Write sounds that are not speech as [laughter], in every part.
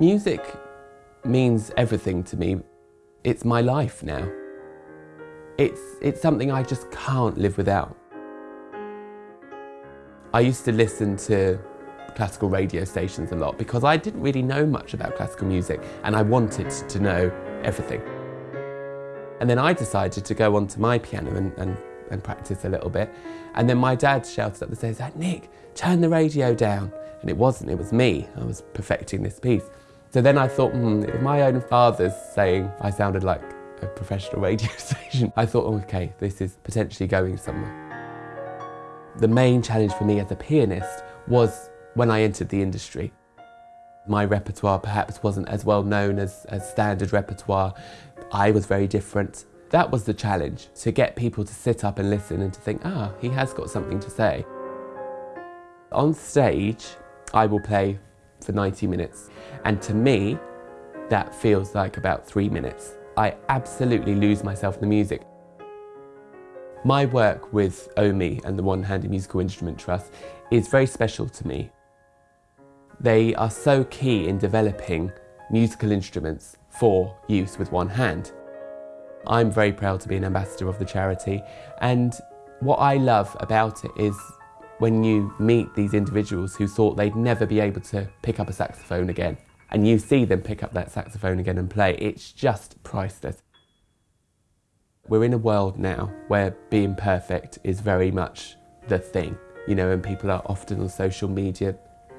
Music means everything to me. It's my life now. It's, it's something I just can't live without. I used to listen to classical radio stations a lot because I didn't really know much about classical music and I wanted to know everything. And then I decided to go onto my piano and, and, and practice a little bit. And then my dad shouted up the stairs, Nick, turn the radio down. And it wasn't, it was me. I was perfecting this piece. So then I thought, hmm, if my own father's saying I sounded like a professional [laughs] radio station, I thought, okay, this is potentially going somewhere. The main challenge for me as a pianist was when I entered the industry. My repertoire perhaps wasn't as well known as, as standard repertoire. I was very different. That was the challenge, to get people to sit up and listen and to think, ah, he has got something to say. On stage, I will play for 90 minutes. And to me, that feels like about three minutes. I absolutely lose myself in the music. My work with OHMI and the One Handed Musical Instrument Trust is very special to me. They are so key in developing musical instruments for use with one hand. I'm very proud to be an ambassador of the charity and what I love about it is when you meet these individuals who thought they'd never be able to pick up a saxophone again and you see them pick up that saxophone again and play, it's just priceless. We're in a world now where being perfect is very much the thing, you know, and people are often on social media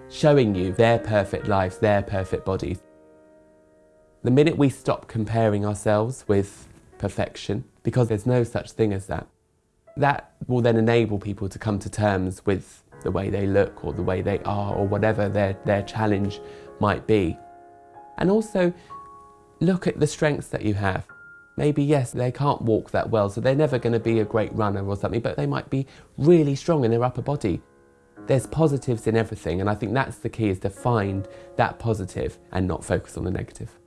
showing you their perfect lives, their perfect bodies. The minute we stop comparing ourselves with perfection, because there's no such thing as that, that will then enable people to come to terms with the way they look or the way they are or whatever their, their challenge might be. And also look at the strengths that you have. Maybe, yes, they can't walk that well, so they're never going to be a great runner or something, but they might be really strong in their upper body. There's positives in everything, and I think that's the key, is to find that positive and not focus on the negative.